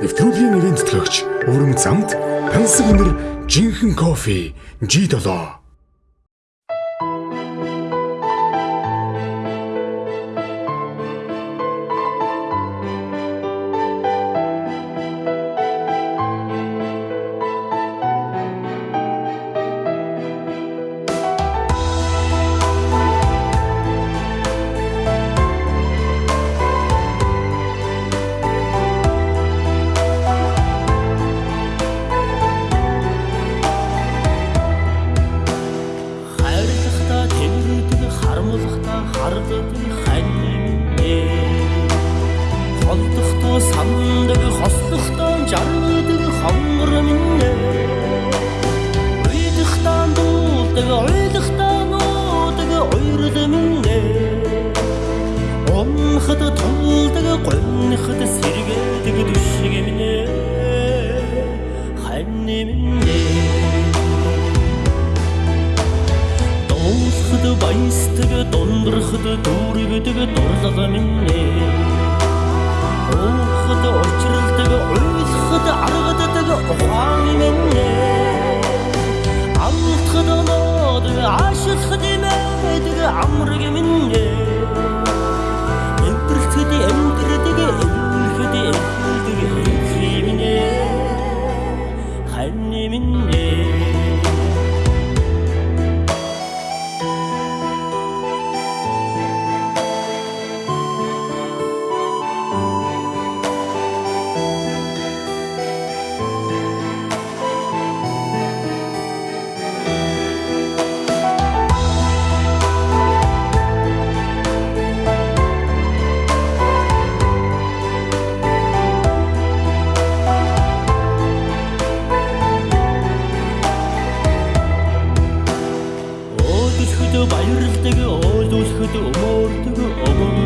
Нэвтрүүлгийн нэрийн тэтгэгч Өвөрмөц замд тансаг өнөр жинхэнэ кофе G7 тэмрдэг харамлахта хардаг ханьне холдохто сандаг хослохто жаргадаг хонгор минь. Уйдахта дуулдаг уйлахта нуудаг уйрд минь. Онхад тулдаг гонхад сэргээдэг дүшиг минь. Ханьне минь Дуусхад баястаг дундрахад дүүргэдэг дурлага минь. Уухад очролдог баярлдаг ойлуулахд өмөрдөг өмөр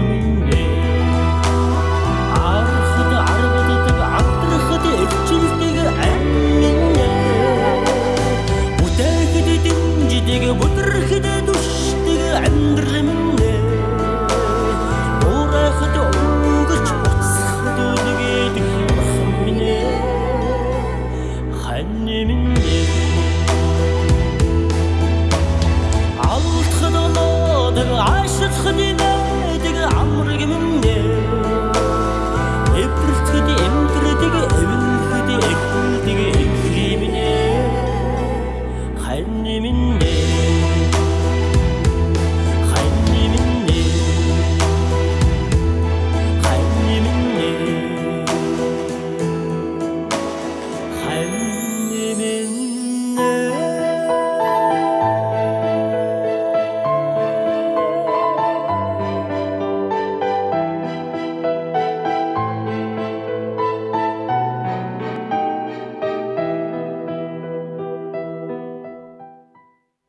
Annemin